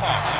impact.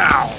Ow!